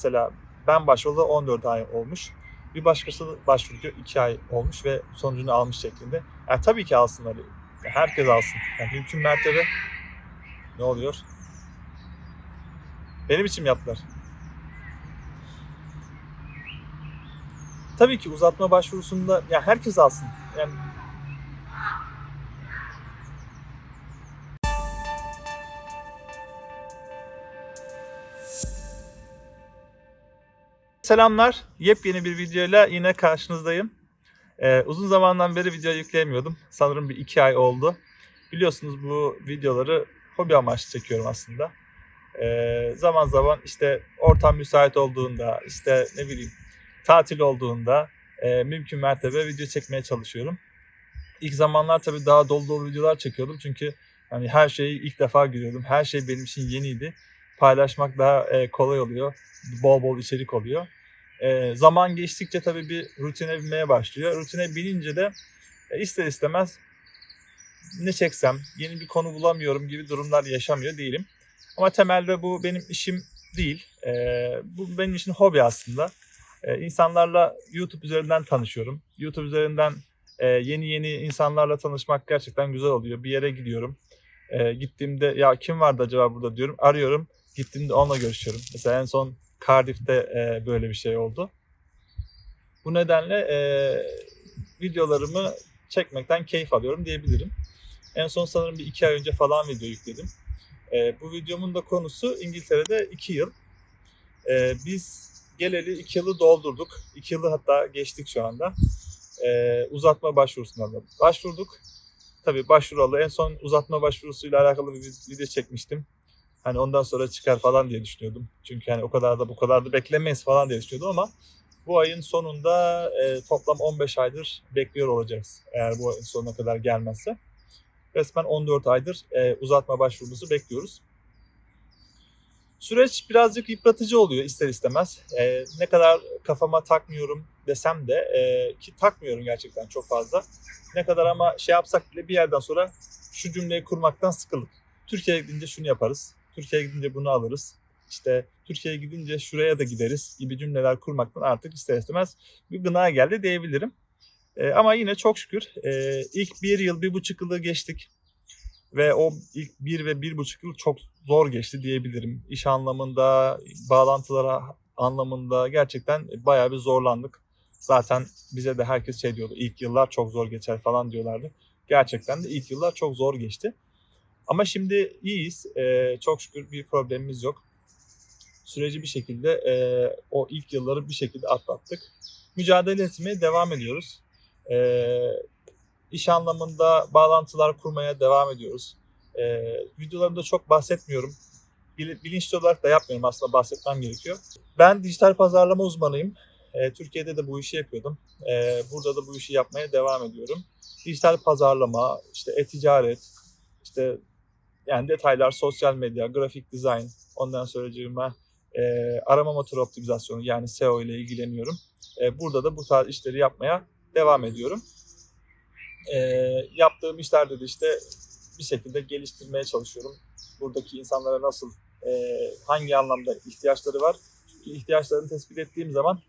mesela ben başvurdu 14 ay olmuş. Bir başkası başvurdu 2 ay olmuş ve sonucunu almış şeklinde. Yani tabii ki alsınlar. Herkes alsın. Yani mümkün mertebe ne oluyor? Benim için yaptılar. Tabii ki uzatma başvurusunda ya herkes alsın. Yani Selamlar. Yepyeni bir videoyla yine karşınızdayım. Ee, uzun zamandan beri video yükleyemiyordum. Sanırım bir iki ay oldu. Biliyorsunuz bu videoları hobi amaçlı çekiyorum aslında. Ee, zaman zaman işte ortam müsait olduğunda, işte ne bileyim tatil olduğunda e, mümkün mertebe video çekmeye çalışıyorum. İlk zamanlar tabii daha dolu dolu videolar çekiyordum çünkü hani her şeyi ilk defa görüyordum. Her şey benim için yeniydi. Paylaşmak daha e, kolay oluyor. Bol bol içerik oluyor. E, zaman geçtikçe tabii bir rutine binmeye başlıyor. Rutine binince de e, ister istemez ne çeksem, yeni bir konu bulamıyorum gibi durumlar yaşamıyor değilim. Ama temelde bu benim işim değil. E, bu benim için hobi aslında. E, insanlarla YouTube üzerinden tanışıyorum. YouTube üzerinden e, yeni yeni insanlarla tanışmak gerçekten güzel oluyor. Bir yere gidiyorum. E, gittiğimde ya kim vardı acaba burada diyorum. Arıyorum. Gittiğimde onunla görüşüyorum. Mesela en son Cardiff'te e, böyle bir şey oldu. Bu nedenle e, videolarımı çekmekten keyif alıyorum diyebilirim. En son sanırım bir iki ay önce falan video yükledim. E, bu videomun da konusu İngiltere'de iki yıl. E, biz geleli iki yılı doldurduk. İki yılı hatta geçtik şu anda. E, uzatma başvurusuna da başvurduk. Tabii başvuralı en son uzatma başvurusuyla alakalı bir video çekmiştim. Hani ondan sonra çıkar falan diye düşünüyordum. Çünkü hani o kadar da bu kadar da beklemeyiz falan diye düşünüyordum ama bu ayın sonunda e, toplam 15 aydır bekliyor olacağız. Eğer bu ayın sonuna kadar gelmezse. Resmen 14 aydır e, uzatma başvurumuzu bekliyoruz. Süreç birazcık yıpratıcı oluyor ister istemez. E, ne kadar kafama takmıyorum desem de e, ki takmıyorum gerçekten çok fazla. Ne kadar ama şey yapsak bile bir yerden sonra şu cümleyi kurmaktan sıkıldık. Türkiye'ye gidince şunu yaparız. Türkiye'ye gidince bunu alırız. İşte Türkiye'ye gidince şuraya da gideriz gibi cümleler kurmaktan artık ister istemez bir gına geldi diyebilirim. E, ama yine çok şükür e, ilk bir yıl, bir buçuk yılı geçtik. Ve o ilk bir ve bir buçuk yıl çok zor geçti diyebilirim. İş anlamında, bağlantılara anlamında gerçekten bayağı bir zorlandık. Zaten bize de herkes şey diyordu, ilk yıllar çok zor geçer falan diyorlardı. Gerçekten de ilk yıllar çok zor geçti. Ama şimdi iyiyiz. Ee, çok şükür bir problemimiz yok. Süreci bir şekilde e, o ilk yılları bir şekilde atlattık. Mücadele etmeye devam ediyoruz. Ee, iş anlamında bağlantılar kurmaya devam ediyoruz. Ee, videolarımda çok bahsetmiyorum. Bil- Bilinçli olarak da yapmıyorum aslında bahsetmem gerekiyor. Ben dijital pazarlama uzmanıyım. Ee, Türkiye'de de bu işi yapıyordum. Ee, burada da bu işi yapmaya devam ediyorum. Dijital pazarlama, işte e-ticaret, işte yani detaylar sosyal medya, grafik dizayn, ondan sonra e, arama motoru optimizasyonu yani SEO ile ilgileniyorum. E, burada da bu tarz işleri yapmaya devam ediyorum. E, yaptığım işlerde de işte bir şekilde geliştirmeye çalışıyorum. Buradaki insanlara nasıl, e, hangi anlamda ihtiyaçları var. Çünkü ihtiyaçlarını tespit ettiğim zaman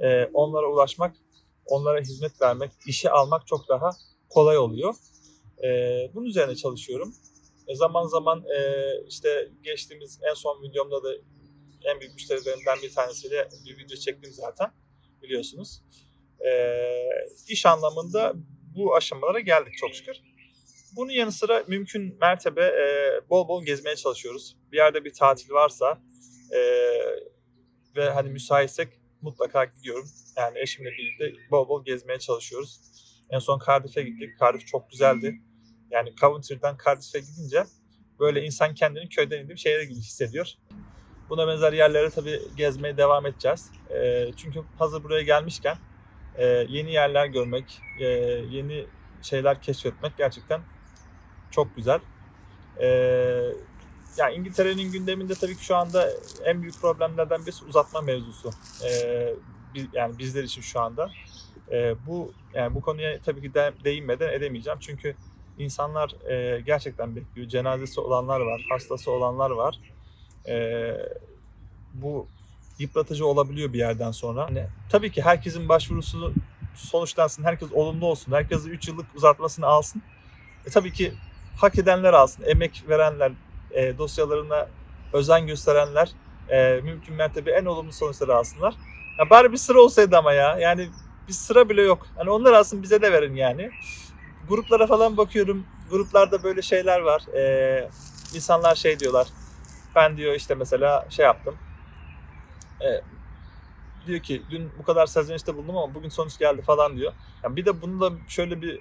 e, onlara ulaşmak, onlara hizmet vermek, işe almak çok daha kolay oluyor. E, bunun üzerine çalışıyorum. Zaman zaman e, işte geçtiğimiz en son videomda da en büyük müşterilerimden bir tanesiyle bir video çektim zaten biliyorsunuz. E, iş anlamında bu aşamalara geldik çok şükür. Bunun yanı sıra mümkün mertebe e, bol bol gezmeye çalışıyoruz. Bir yerde bir tatil varsa e, ve hani müsaitsek mutlaka gidiyorum. Yani eşimle birlikte bol bol gezmeye çalışıyoruz. En son Cardiff'e gittik. Cardiff çok güzeldi. Yani Coventry'den Cardiff'e gidince böyle insan kendini köyden indim şehre gibi hissediyor. Buna benzer yerlere tabii gezmeye devam edeceğiz. E, çünkü hazır buraya gelmişken e, yeni yerler görmek, e, yeni şeyler keşfetmek gerçekten çok güzel. E, yani İngiltere'nin gündeminde tabii ki şu anda en büyük problemlerden birisi uzatma mevzusu. E, yani bizler için şu anda. E, bu yani bu konuya tabii ki de, değinmeden edemeyeceğim çünkü insanlar e, gerçekten bekliyor. Cenazesi olanlar var, hastası olanlar var. E, bu yıpratıcı olabiliyor bir yerden sonra. Hani tabii ki herkesin başvurusu sonuçlansın, herkes olumlu olsun, herkes 3 yıllık uzatmasını alsın. E, tabii ki hak edenler alsın, emek verenler, e, dosyalarına özen gösterenler e, mümkün mertebe en olumlu sonuçları alsınlar. Ya bari bir sıra olsaydı ama ya. Yani bir sıra bile yok. Hani onlar alsın bize de verin yani. Gruplara falan bakıyorum. Gruplarda böyle şeyler var. Ee, insanlar şey diyorlar. Ben diyor işte mesela şey yaptım. Ee, diyor ki dün bu kadar serzenişte bulundum ama bugün sonuç geldi falan diyor. Yani bir de bunun da şöyle bir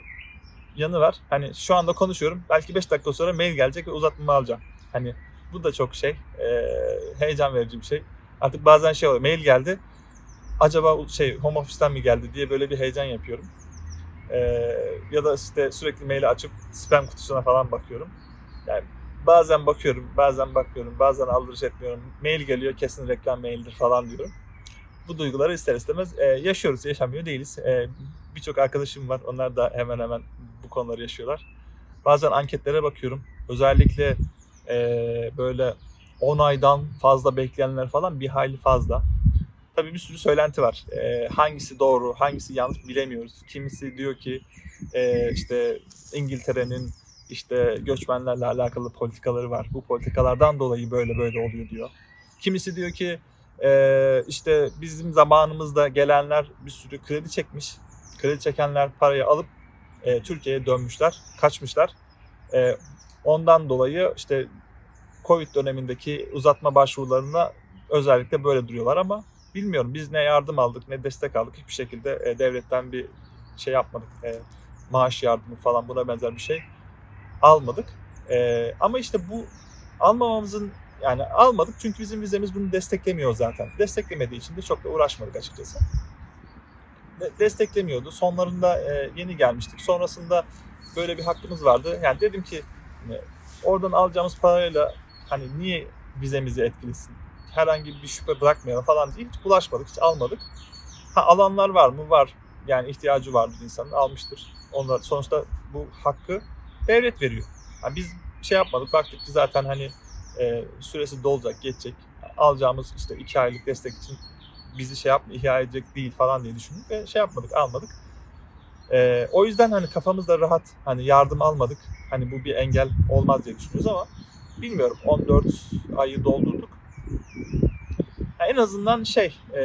yanı var. Hani şu anda konuşuyorum. Belki 5 dakika sonra mail gelecek ve uzatmamı alacağım. Hani bu da çok şey. e, heyecan verici bir şey. Artık bazen şey oluyor. Mail geldi. Acaba şey home office'ten mi geldi diye böyle bir heyecan yapıyorum. E, ya da işte sürekli maili açıp spam kutusuna falan bakıyorum. Yani bazen bakıyorum, bazen bakmıyorum, bazen aldırış etmiyorum. Mail geliyor kesin reklam maildir falan diyorum. Bu duyguları ister istemez e, yaşıyoruz, yaşamıyor değiliz. E, Birçok arkadaşım var, onlar da hemen hemen bu konuları yaşıyorlar. Bazen anketlere bakıyorum. Özellikle e, böyle 10 aydan fazla bekleyenler falan bir hayli fazla. Tabii bir sürü söylenti var. E, hangisi doğru, hangisi yanlış bilemiyoruz. Kimisi diyor ki e, işte İngiltere'nin işte göçmenlerle alakalı politikaları var. Bu politikalardan dolayı böyle böyle oluyor diyor. Kimisi diyor ki e, işte bizim zamanımızda gelenler bir sürü kredi çekmiş. Kredi çekenler parayı alıp e, Türkiye'ye dönmüşler, kaçmışlar. E, ondan dolayı işte Covid dönemindeki uzatma başvurularına özellikle böyle duruyorlar ama bilmiyorum biz ne yardım aldık ne destek aldık hiçbir şekilde e, devletten bir şey yapmadık. E, maaş yardımı falan buna benzer bir şey almadık. E, ama işte bu almamamızın yani almadık çünkü bizim vizemiz bunu desteklemiyor zaten. Desteklemediği için de çok da uğraşmadık açıkçası. De- desteklemiyordu. Sonlarında e, yeni gelmiştik. Sonrasında böyle bir hakkımız vardı. Yani dedim ki hani oradan alacağımız parayla hani niye vizemizi etkilesin? Herhangi bir şüphe bırakmayalım falan diye hiç bulaşmadık, hiç almadık. Ha alanlar var mı? Var. Yani ihtiyacı vardır insanın, almıştır. Onlar sonuçta bu hakkı devlet veriyor. Yani biz şey yapmadık, baktık ki zaten hani e, süresi dolacak, geçecek. Alacağımız işte iki aylık destek için bizi şey yapma, ihya edecek değil falan diye düşündük ve şey yapmadık, almadık. E, o yüzden hani kafamızda rahat, hani yardım almadık. Hani bu bir engel olmaz diye düşünüyoruz ama bilmiyorum 14 ayı doldurduk. Ya en azından şey e,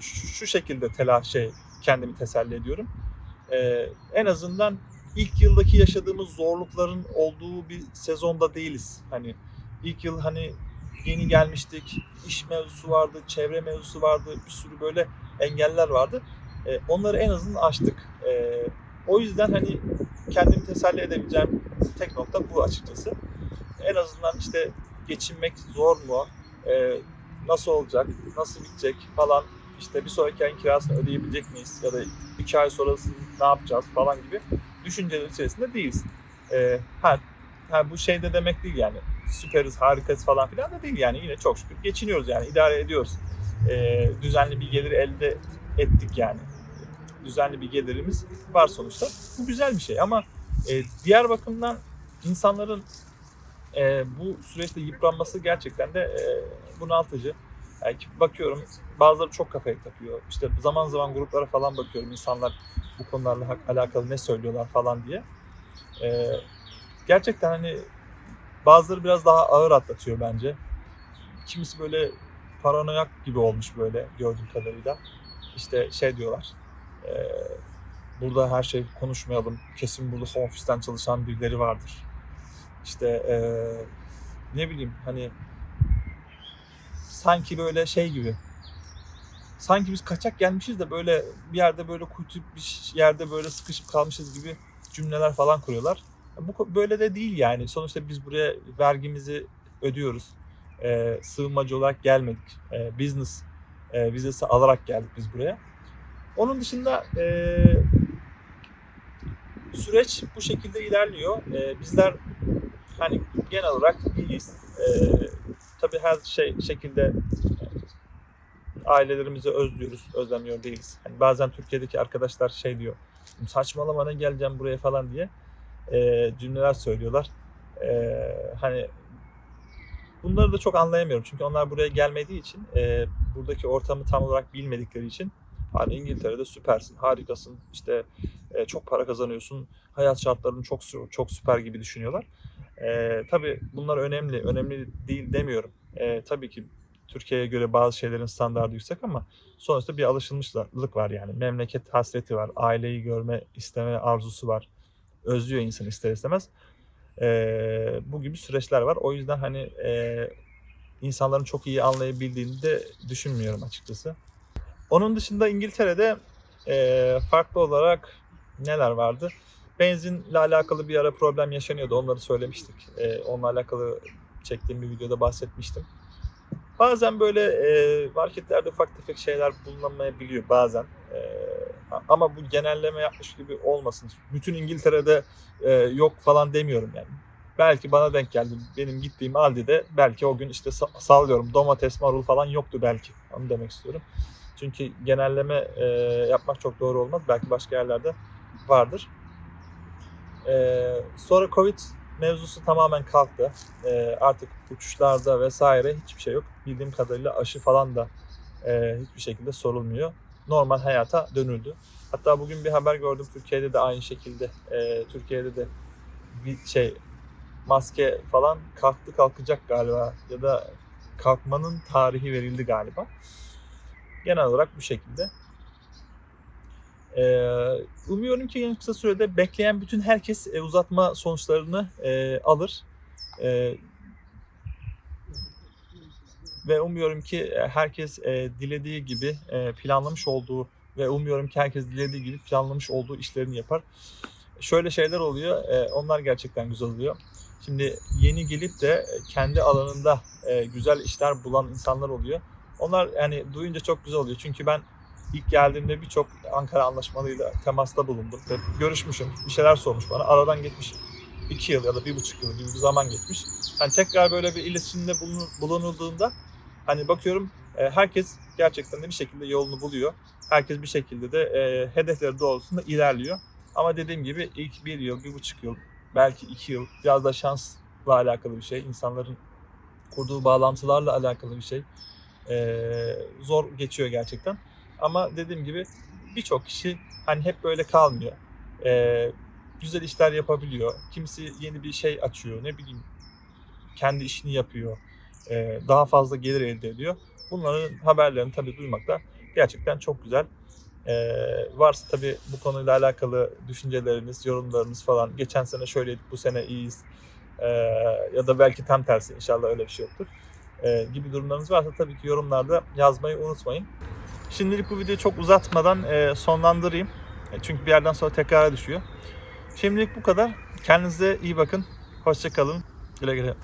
şu, şu şekilde telaş şey kendimi teselli ediyorum. E, en azından ilk yıldaki yaşadığımız zorlukların olduğu bir sezonda değiliz. Hani ilk yıl hani yeni gelmiştik, iş mevzusu vardı, çevre mevzusu vardı, bir sürü böyle engeller vardı. E, onları en azından aştık. E, o yüzden hani kendimi teselli edebileceğim tek nokta bu açıkçası. En azından işte geçinmek zor mu, e, nasıl olacak, nasıl bitecek falan işte bir sonraki ayın kirasını ödeyebilecek miyiz ya da iki ay sonrasını ne yapacağız falan gibi düşünceler içerisinde değiliz. E, ha, ha, bu şey de demek değil yani süperiz, harikayız falan filan da değil yani yine çok şükür geçiniyoruz yani idare ediyoruz. E, düzenli bir gelir elde ettik yani. Düzenli bir gelirimiz var sonuçta. Bu güzel bir şey ama e, diğer bakımdan insanların e, bu süreçte yıpranması gerçekten de e, bunaltıcı. Yani bakıyorum bazıları çok kafaya takıyor. İşte zaman zaman gruplara falan bakıyorum insanlar bu konularla alakalı ne söylüyorlar falan diye. E, gerçekten hani bazıları biraz daha ağır atlatıyor bence. Kimisi böyle paranoyak gibi olmuş böyle gördüğüm kadarıyla. İşte şey diyorlar. e, burada her şey konuşmayalım. Kesin burada home office'ten çalışan birileri vardır. İşte e, ne bileyim hani sanki böyle şey gibi sanki biz kaçak gelmişiz de böyle bir yerde böyle kuytu bir yerde böyle sıkışıp kalmışız gibi cümleler falan kuruyorlar. Bu böyle de değil yani. Sonuçta biz buraya vergimizi ödüyoruz. E, sığınmacı olarak gelmedik. E, business e, vizesi alarak geldik biz buraya. Onun dışında e, süreç bu şekilde ilerliyor. E, bizler hani genel olarak iyiyiz. E, tabii her şey şekilde ailelerimizi özlüyoruz, özlemiyor değiliz. Hani bazen Türkiye'deki arkadaşlar şey diyor, saçmalama ne geleceğim buraya falan diye e, cümleler söylüyorlar. E, hani Bunları da çok anlayamıyorum çünkü onlar buraya gelmediği için, e, buradaki ortamı tam olarak bilmedikleri için hani İngiltere'de süpersin, harikasın, işte e, çok para kazanıyorsun, hayat şartların çok çok süper gibi düşünüyorlar. E, tabii bunlar önemli, önemli değil demiyorum. E, tabii ki Türkiye'ye göre bazı şeylerin standartı yüksek ama sonuçta bir alışılmışlık var yani. Memleket hasreti var, aileyi görme isteme arzusu var. Özlüyor insan ister istemez. Ee, bu gibi süreçler var. O yüzden hani e, insanların çok iyi anlayabildiğini de düşünmüyorum açıkçası. Onun dışında İngiltere'de e, farklı olarak neler vardı? Benzinle alakalı bir ara problem yaşanıyordu. Onları söylemiştik. E, onunla alakalı çektiğim bir videoda bahsetmiştim. Bazen böyle e, marketlerde ufak tefek şeyler bulunamayabiliyor bazen. E, ama bu genelleme yapmış gibi olmasın. Bütün İngiltere'de e, yok falan demiyorum yani. Belki bana denk geldi. Benim gittiğim Aldi'de belki o gün işte sa- sallıyorum domates, marul falan yoktu belki. Onu demek istiyorum. Çünkü genelleme e, yapmak çok doğru olmaz. Belki başka yerlerde vardır. E, sonra Covid mevzusu tamamen kalktı. E, artık uçuşlarda vesaire hiçbir şey yok. Bildiğim kadarıyla aşı falan da e, hiçbir şekilde sorulmuyor. Normal hayata dönüldü. Hatta bugün bir haber gördüm Türkiye'de de aynı şekilde. E, Türkiye'de de bir şey maske falan kalktı kalkacak galiba ya da kalkmanın tarihi verildi galiba. Genel olarak bu şekilde. Ee, umuyorum ki en kısa sürede bekleyen bütün herkes e, uzatma sonuçlarını e, alır. E, ve umuyorum ki e, herkes dilediği gibi planlamış olduğu ve umuyorum ki herkes dilediği gibi planlamış olduğu işlerini yapar. Şöyle şeyler oluyor, onlar gerçekten güzel oluyor. Şimdi yeni gelip de kendi alanında güzel işler bulan insanlar oluyor. Onlar yani duyunca çok güzel oluyor. Çünkü ben ilk geldiğimde birçok Ankara anlaşmalıyla temasta bulundum. Görüşmüşüm, bir şeyler sormuş bana. Aradan geçmiş iki yıl ya da bir buçuk yıl gibi bir zaman geçmiş. Hani tekrar böyle bir iletişimde bulunu- bulunulduğunda hani bakıyorum e, herkes gerçekten de bir şekilde yolunu buluyor. Herkes bir şekilde de e, hedefleri doğrultusunda ilerliyor. Ama dediğim gibi ilk bir yıl, bir buçuk yıl, belki iki yıl biraz da şansla alakalı bir şey. İnsanların kurduğu bağlantılarla alakalı bir şey. Ee, zor geçiyor gerçekten. Ama dediğim gibi birçok kişi hani hep böyle kalmıyor. Ee, güzel işler yapabiliyor. Kimisi yeni bir şey açıyor. Ne bileyim kendi işini yapıyor. Ee, daha fazla gelir elde ediyor. Bunların haberlerini tabii duymak da gerçekten çok güzel. Ee, varsa tabii bu konuyla alakalı düşünceleriniz, yorumlarınız falan. Geçen sene şöyleydik, bu sene iyiyiz. Ee, ya da belki tam tersi inşallah öyle bir şey yoktur. Ee, gibi durumlarınız varsa tabii ki yorumlarda yazmayı unutmayın. Şimdilik bu videoyu çok uzatmadan e, sonlandırayım. E, çünkü bir yerden sonra tekrara düşüyor. Şimdilik bu kadar. Kendinize iyi bakın. Hoşçakalın. Güle güle.